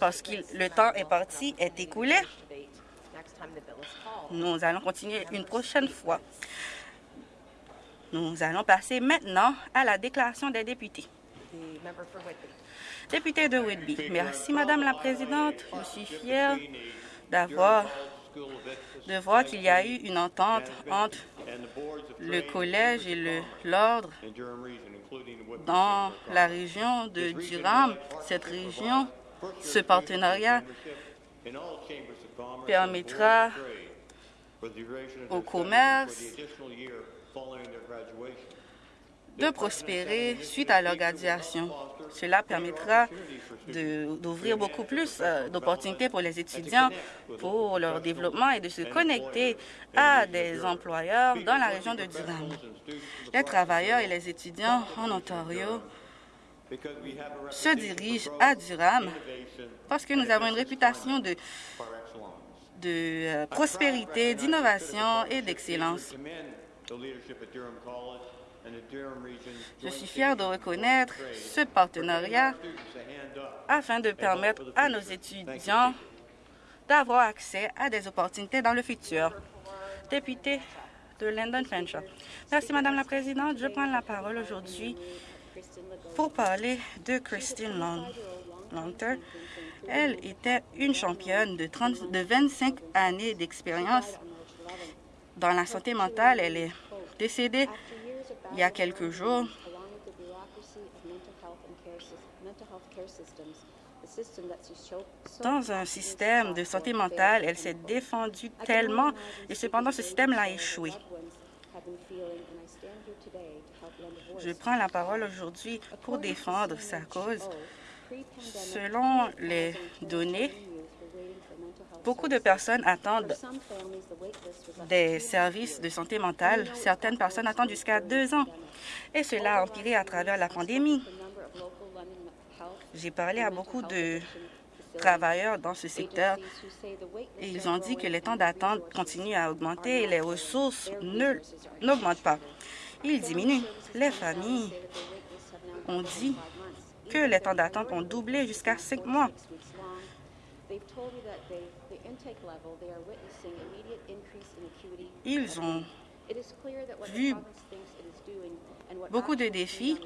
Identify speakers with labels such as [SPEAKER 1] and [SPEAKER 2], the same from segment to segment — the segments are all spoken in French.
[SPEAKER 1] parce que le temps est parti, est écoulé. Nous allons continuer une prochaine fois. Nous allons passer maintenant à la déclaration des députés. Député de Whitby. Merci, Madame la Présidente. Je suis fière de voir qu'il y a eu une entente entre le collège et l'ordre dans la région de Durham. Cette région, ce partenariat permettra au commerce de prospérer suite à leur graduation. Cela permettra d'ouvrir beaucoup plus euh, d'opportunités pour les étudiants pour leur développement et de se connecter à des employeurs dans la région de Durham. Les travailleurs et les étudiants en Ontario se dirigent à Durham parce que nous avons une réputation de, de euh, prospérité, d'innovation et d'excellence. Je suis fier de reconnaître ce partenariat afin de permettre à nos étudiants d'avoir accès à des opportunités dans le futur. Député de London Fanshawe. Merci, Madame la Présidente. Je prends la parole aujourd'hui pour parler de Christine Longter. Elle était une championne de, 30, de 25 années d'expérience dans la santé mentale. Elle est décédée il y a quelques jours. Dans un système de santé mentale, elle s'est défendue tellement et cependant ce système l'a échoué. Je prends la parole aujourd'hui pour défendre sa cause. Selon les données, beaucoup de personnes attendent des services de santé mentale. Certaines personnes attendent jusqu'à deux ans. Et cela a empiré à travers la pandémie. J'ai parlé à beaucoup de travailleurs dans ce secteur et ils ont dit que les temps d'attente continuent à augmenter et les ressources n'augmentent pas. Ils diminuent. Les familles ont dit que les temps d'attente ont doublé jusqu'à cinq mois. Ils ont vu beaucoup de défis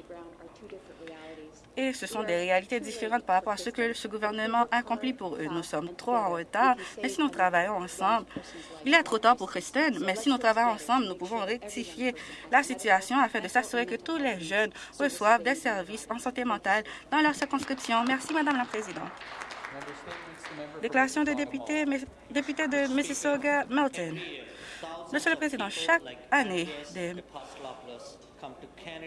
[SPEAKER 1] et ce sont des réalités différentes par rapport à ce que ce gouvernement accomplit pour eux. Nous sommes trop en retard, mais si nous travaillons ensemble, il est trop tard pour Kristen, mais si nous travaillons ensemble, nous pouvons rectifier la situation afin de s'assurer que tous les jeunes reçoivent des services en santé mentale dans leur circonscription. Merci, Madame la Présidente. Déclaration des députés, député de Mississauga-Melton. Monsieur le Président, chaque année, des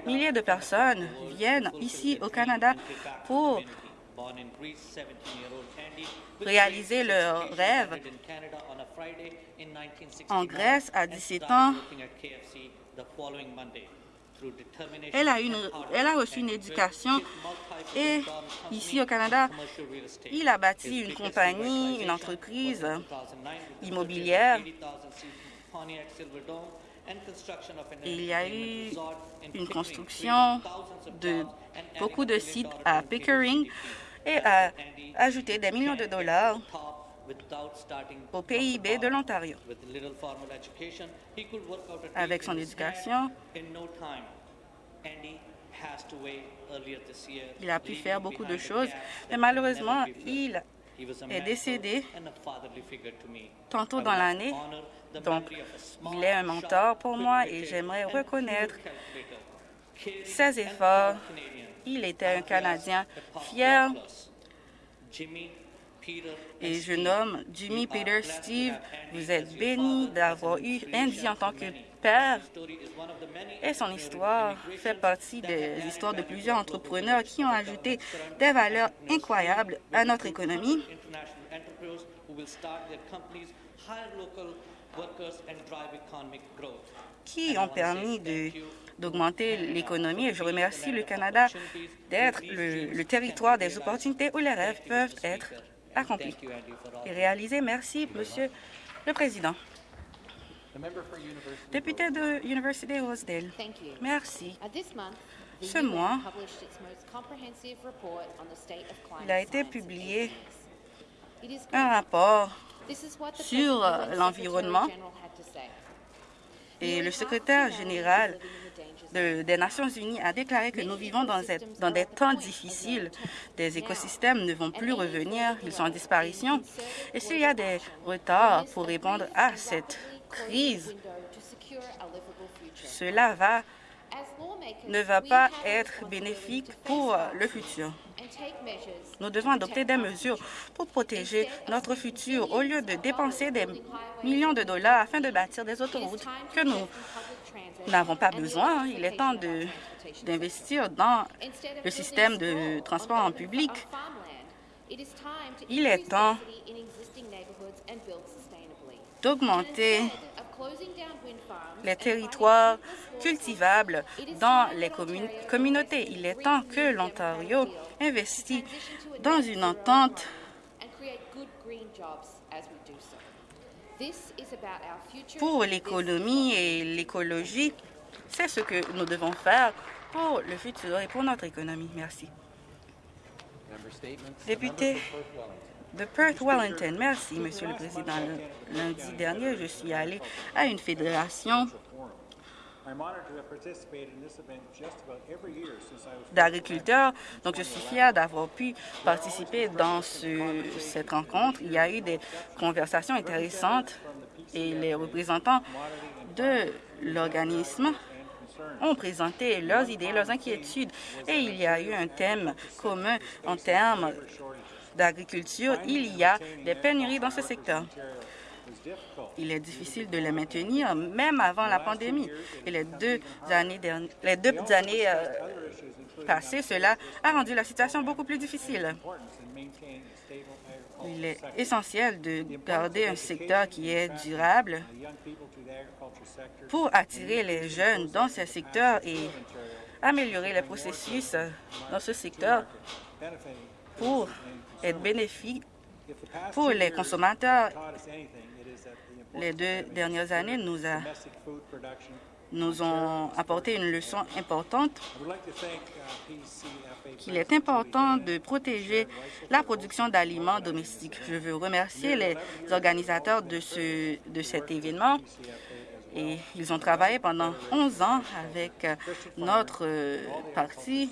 [SPEAKER 1] milliers de personnes viennent ici au Canada pour réaliser leurs rêves. En Grèce, à 17 ans, elle a, une, elle a reçu une éducation et ici au Canada, il a bâti une compagnie, une entreprise immobilière. Il y a eu une construction de beaucoup de sites à Pickering et a ajouté des millions de dollars au PIB de l'Ontario. Avec son éducation, il a pu faire beaucoup de choses, mais malheureusement, il est décédé tantôt dans l'année. Donc, il est un mentor pour moi et j'aimerais reconnaître ses efforts. Il était un Canadien fier et je nomme Jimmy, Peter, Steve. Vous êtes bénis d'avoir eu Andy en tant que père. Et son histoire fait partie des histoires de plusieurs entrepreneurs qui ont ajouté des valeurs incroyables à notre économie qui ont permis d'augmenter l'économie. Et je remercie le Canada d'être le, territoire des opportunités où les rêves peuvent être accomplis et réalisés. Merci, Monsieur le Président. Député de Université Rosedale, merci. Ce mois, il a été publié un rapport sur l'environnement et le secrétaire général des Nations unies a déclaré que nous vivons dans, des temps difficiles. Des écosystèmes ne vont plus revenir, ils sont en disparition. Et s'il y a des retards pour répondre à cette crise, cela ne va pas être bénéfique pour le futur. Nous devons adopter des mesures pour protéger notre futur au lieu de dépenser des millions de dollars afin de bâtir des autoroutes que nous n'avons pas besoin. Il est temps d'investir dans le système de transport en public. Il est temps d'augmenter les territoires cultivables dans les communautés. Il est temps que l'Ontario investisse dans une entente pour l'économie et l'écologie. C'est ce que nous devons faire pour le futur et pour notre économie. Merci. Député de Perth-Wellington. Merci, Monsieur le Président. Lundi dernier, je suis allé à une fédération d'agriculteurs. Donc, je suis fier d'avoir pu participer dans cette rencontre. Il y a eu des conversations intéressantes et les représentants de l'organisme ont présenté leurs idées, leurs inquiétudes, et il y a eu un thème commun en termes d'agriculture. Il y a des pénuries dans ce secteur. Il est difficile de les maintenir, même avant la pandémie. Et les deux années, les deux années euh, passées, cela a rendu la situation beaucoup plus difficile. Il est essentiel de garder un secteur qui est durable pour attirer les jeunes dans ce secteur et améliorer les processus dans ce secteur pour être bénéfique pour les consommateurs les deux dernières années nous, ont apporté une leçon importante. Qu'il est important de protéger la production d'aliments domestiques. Je veux remercier les organisateurs de, de cet événement. Et ils ont travaillé pendant 11 ans avec notre parti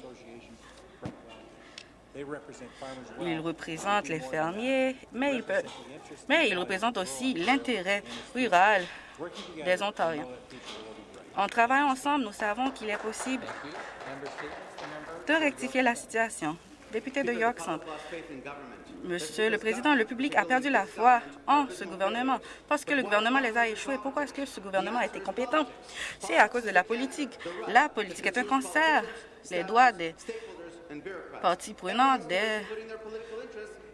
[SPEAKER 1] ils représentent les fermiers, mais ils, peuvent, mais ils représentent aussi l'intérêt rural des Ontariens. En travaillant ensemble, nous savons qu'il est possible de rectifier la situation. Député de York Centre, Monsieur le Président, le public a perdu la foi en ce gouvernement parce que le gouvernement les a échoués. Pourquoi est-ce que ce gouvernement a été compétent? C'est à cause de la politique. La politique est un cancer. Les droits des partie prenante des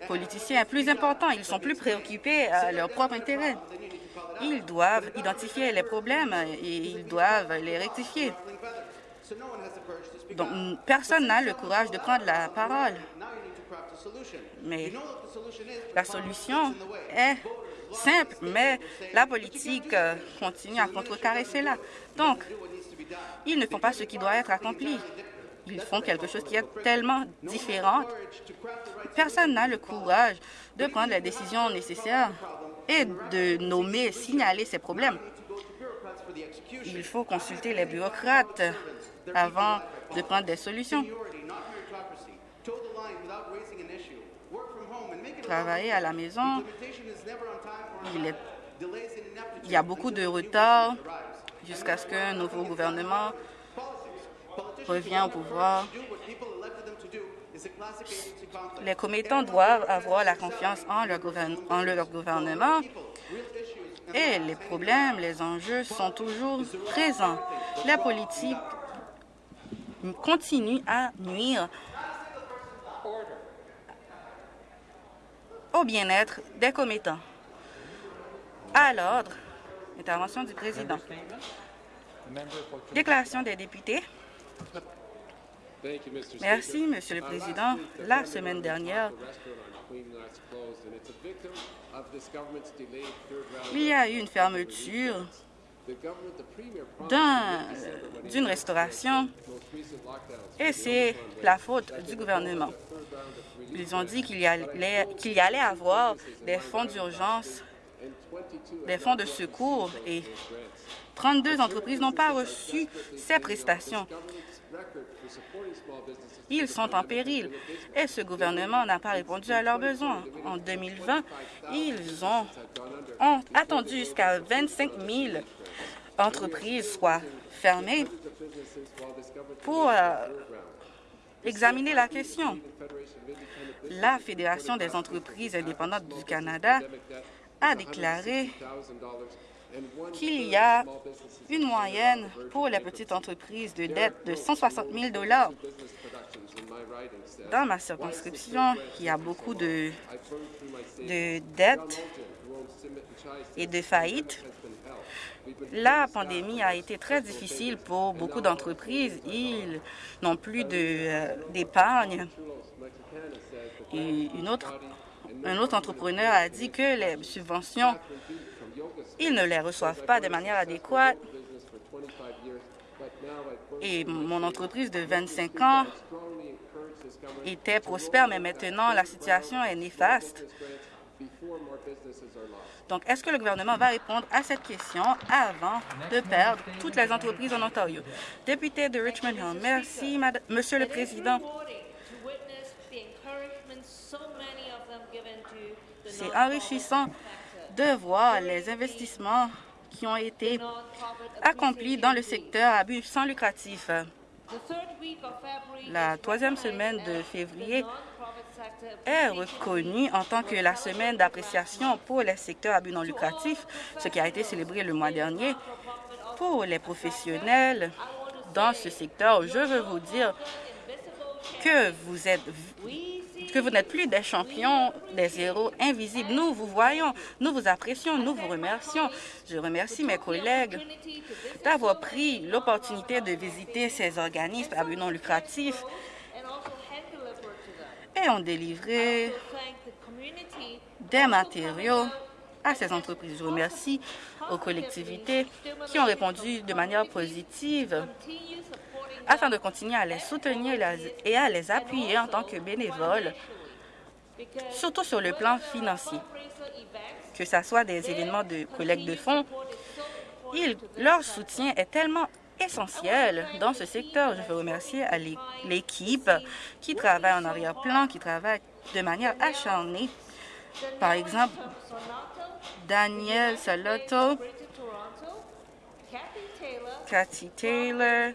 [SPEAKER 1] politiciens plus importants. Ils sont plus préoccupés à leur propre intérêt. Ils doivent identifier les problèmes et ils doivent les rectifier. Donc, personne n'a le courage de prendre la parole. Mais la solution est simple, mais la politique continue à contrecarrer cela. Donc, ils ne font pas ce qui doit être accompli ils font quelque chose qui est tellement différent. Personne n'a le courage de prendre les décisions nécessaires et de nommer, signaler ces problèmes. Il faut consulter les bureaucrates avant de prendre des solutions. Travailler à la maison, il, il y a beaucoup de retard jusqu'à ce qu'un nouveau gouvernement revient au pouvoir, les commettants doivent avoir la confiance en leur, en leur gouvernement et les problèmes, les enjeux sont toujours présents. La politique continue à nuire au bien-être des commettants. À l'ordre, intervention du président. Déclaration des députés. Merci, Monsieur le Président. La semaine dernière, il y a eu une fermeture d'une restauration et c'est la faute du gouvernement. Ils ont dit qu'il y, allait, qu'il y allait avoir des fonds d'urgence, des fonds de secours et 32 entreprises n'ont pas reçu ces prestations. Ils sont en péril et ce gouvernement n'a pas répondu à leurs besoins. En 2020, ils ont, attendu jusqu'à 25 000 entreprises soient fermées pour euh, examiner la question. La Fédération des entreprises indépendantes du Canada a déclaré qu'il y a une moyenne pour les petites entreprises de dette de 160 000 Dans ma circonscription, il y a beaucoup de, de dettes et de faillites. La pandémie a été très difficile pour beaucoup d'entreprises. Ils n'ont plus euh, d'épargne. Un autre entrepreneur a dit que les subventions ils ne les reçoivent pas de manière adéquate. Et mon entreprise de 25 ans était prospère, mais maintenant la situation est néfaste. Donc, est-ce que le gouvernement va répondre à cette question avant de perdre toutes les entreprises en Ontario? Député de Richmond Hill, merci, Monsieur le Président. C'est enrichissant de voir les investissements qui ont été accomplis dans le secteur à but sans lucratif. La troisième semaine de février est reconnue en tant que la semaine d'appréciation pour les secteurs à but non lucratif, ce qui a été célébré le mois dernier. Pour les professionnels dans ce secteur, je veux vous dire que vous êtes que vous n'êtes plus des champions, des héros invisibles. Nous vous voyons, nous vous apprécions, nous vous remercions. Je remercie mes collègues d'avoir pris l'opportunité de visiter ces organismes à but non lucratif et ont délivré des matériaux à ces entreprises. Je remercie aux collectivités qui ont répondu de manière positive afin de continuer à les soutenir et à les appuyer en tant que bénévoles, surtout sur le plan financier. Que ce soit des événements de collecte de fonds, leur soutien est tellement essentiel dans ce secteur. Je veux remercier l'équipe qui travaille en arrière-plan, qui travaille de manière acharnée. Par exemple, Daniel Salotto, Cathy Taylor,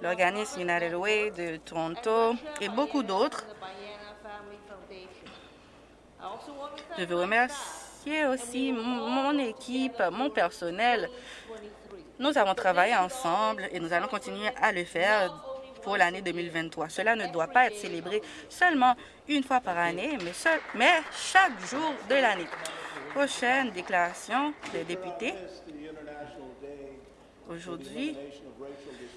[SPEAKER 1] l'organisme United Way de Toronto et beaucoup d'autres. Je veux remercier aussi mon équipe, mon personnel. Nous avons travaillé ensemble et nous allons continuer à le faire pour l'année 2023. Cela ne doit pas être célébré seulement une fois par année, mais, mais chaque jour de l'année. Prochaine déclaration des députés. Aujourd'hui,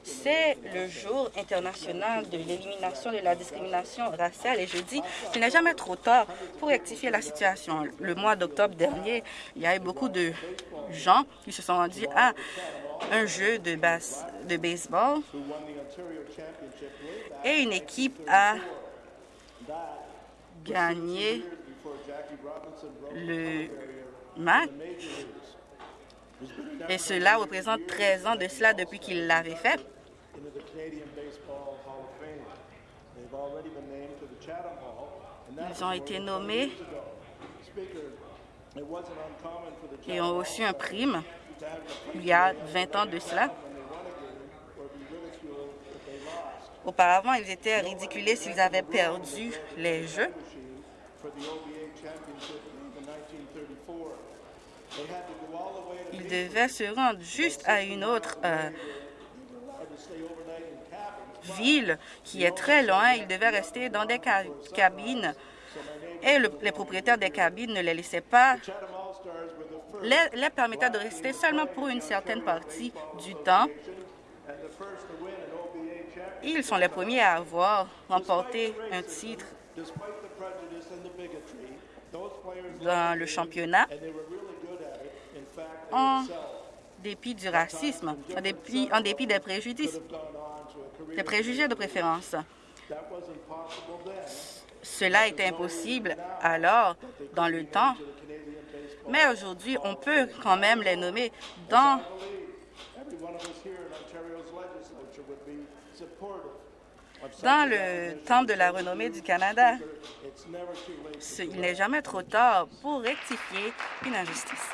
[SPEAKER 1] c'est le jour international de l'élimination de la discrimination raciale et je dis qu'il n'est jamais trop tard pour rectifier la situation. Le mois d'octobre dernier, il y a eu beaucoup de gens qui se sont rendus à un jeu de, basse, de baseball et une équipe a gagné le match et cela représente 13 ans de cela depuis qu'il l'avait fait. Ils ont été nommés et ont reçu un prime il y a 20 ans de cela. Auparavant, ils étaient ridiculés s'ils avaient perdu les Jeux. Ils devaient se rendre juste à une autre euh, ville qui est très loin. Ils devaient rester dans des cabines et les propriétaires des cabines ne les laissaient pas, les, les permettaient de rester seulement pour une certaine partie du temps. Ils sont les premiers à avoir remporté un titre dans le championnat en
[SPEAKER 2] dépit du racisme, en dépit, en dépit des préjudices, des préjugés de préférence. Cela était impossible alors, dans le temps, mais aujourd'hui, on peut quand même les nommer dans dans le temple de la renommée du Canada. Il n'est jamais trop tard pour rectifier une injustice.